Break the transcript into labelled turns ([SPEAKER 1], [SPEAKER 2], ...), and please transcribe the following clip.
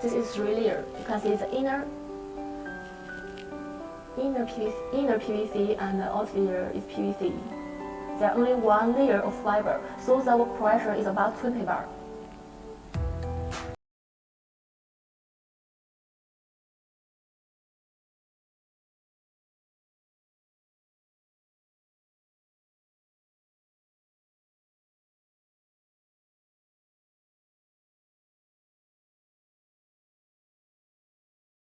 [SPEAKER 1] This is really layer. You can inner inner PVC, inner PVC and the outer layer is PVC. There are only one layer of fiber, so the pressure is about 20 bar.